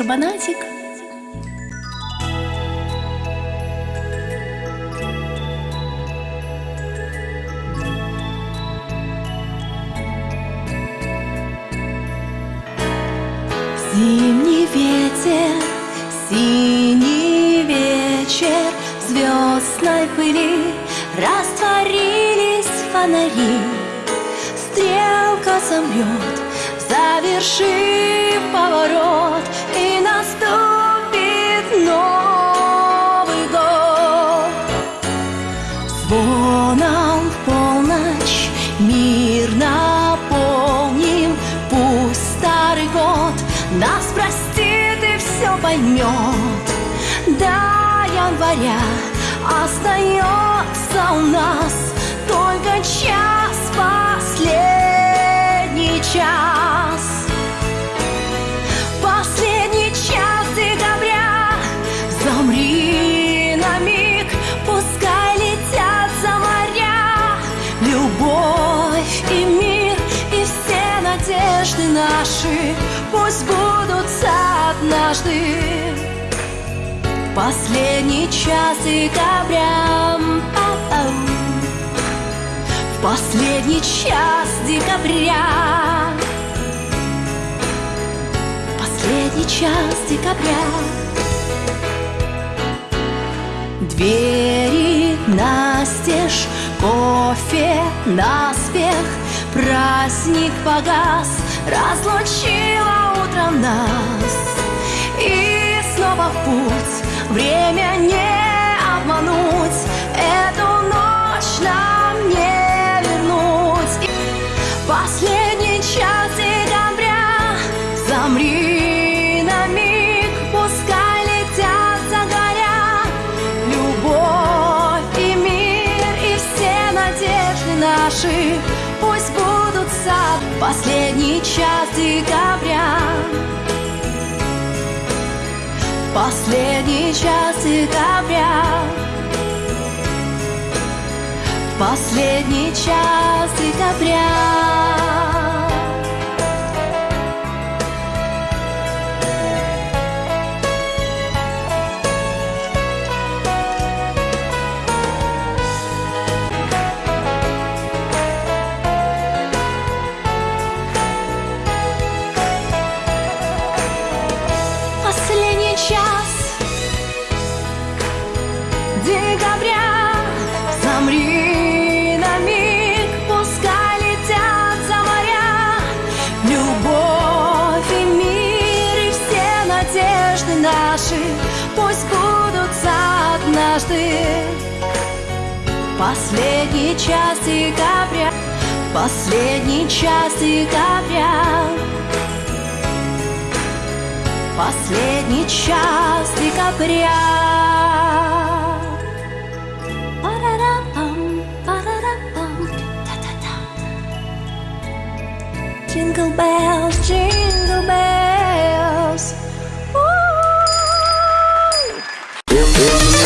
Карбонатик. Зимний ветер, синий вечер, В звездной пыли растворились фонари. Стрелка замрет, завершив поворот, и поймет До января остается у нас только час, последний час. Последний час декабря Замри на миг, пускай летят за моря. Любовь и мир и все надежды наши Пусть будутся однажды. Последний час декабря В последний час декабря. Последний час декабря. Двери настежь, кофе наспех. Праздник погас, разлучила Время не обмануть. Эту ночь нам не вернуть. Последний час декабря. Замри на миг Пускай летят загоря Любовь и мир И все надежды наши. Пусть будутся Последний час декабря Последний час декабря Последний час декабря декабря. Замри на миг, пускай летят за моря. Любовь и мир и все надежды наши Пусть будутся однажды. Последний час декабря Последний час декабря. Последний час декабря Jingle bells, jingle bells. Ooh.